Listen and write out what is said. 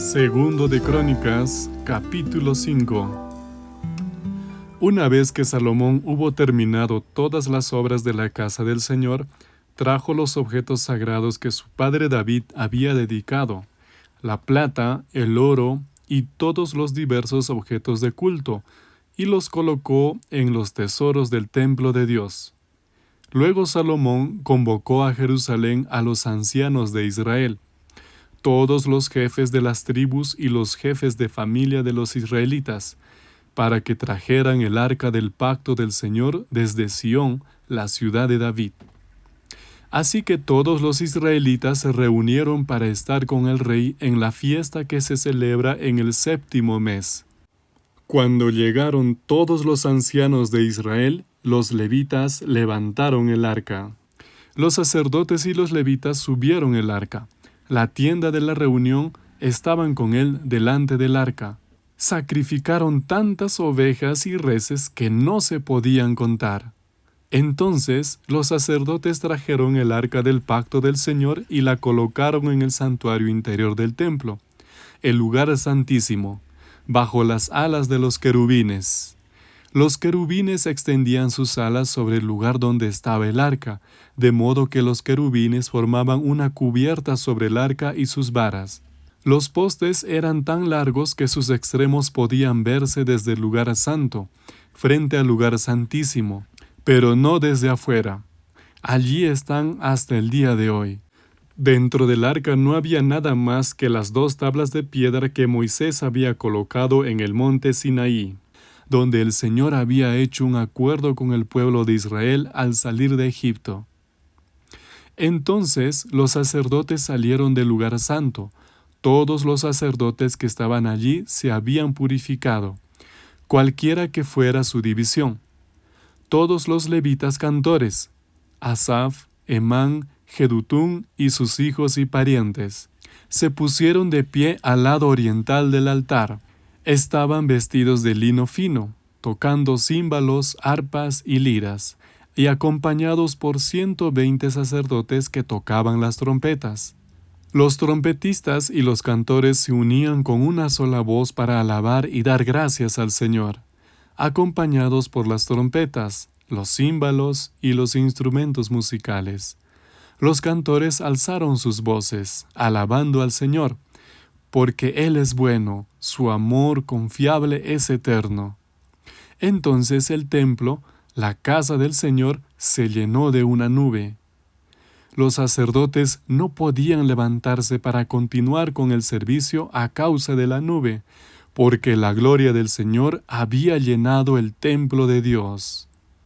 Segundo de Crónicas, capítulo 5 Una vez que Salomón hubo terminado todas las obras de la casa del Señor, trajo los objetos sagrados que su padre David había dedicado, la plata, el oro y todos los diversos objetos de culto, y los colocó en los tesoros del templo de Dios. Luego Salomón convocó a Jerusalén a los ancianos de Israel, todos los jefes de las tribus y los jefes de familia de los israelitas, para que trajeran el arca del pacto del Señor desde Sión, la ciudad de David. Así que todos los israelitas se reunieron para estar con el rey en la fiesta que se celebra en el séptimo mes. Cuando llegaron todos los ancianos de Israel, los levitas levantaron el arca. Los sacerdotes y los levitas subieron el arca la tienda de la reunión, estaban con él delante del arca. Sacrificaron tantas ovejas y reses que no se podían contar. Entonces los sacerdotes trajeron el arca del pacto del Señor y la colocaron en el santuario interior del templo, el lugar santísimo, bajo las alas de los querubines. Los querubines extendían sus alas sobre el lugar donde estaba el arca, de modo que los querubines formaban una cubierta sobre el arca y sus varas. Los postes eran tan largos que sus extremos podían verse desde el lugar santo, frente al lugar santísimo, pero no desde afuera. Allí están hasta el día de hoy. Dentro del arca no había nada más que las dos tablas de piedra que Moisés había colocado en el monte Sinaí donde el Señor había hecho un acuerdo con el pueblo de Israel al salir de Egipto. Entonces los sacerdotes salieron del lugar santo. Todos los sacerdotes que estaban allí se habían purificado, cualquiera que fuera su división. Todos los levitas cantores, Asaf, Emán, Jedutún y sus hijos y parientes, se pusieron de pie al lado oriental del altar Estaban vestidos de lino fino, tocando címbalos, arpas y liras, y acompañados por ciento veinte sacerdotes que tocaban las trompetas. Los trompetistas y los cantores se unían con una sola voz para alabar y dar gracias al Señor, acompañados por las trompetas, los címbalos y los instrumentos musicales. Los cantores alzaron sus voces, alabando al Señor, porque Él es bueno, su amor confiable es eterno. Entonces el templo, la casa del Señor, se llenó de una nube. Los sacerdotes no podían levantarse para continuar con el servicio a causa de la nube, porque la gloria del Señor había llenado el templo de Dios.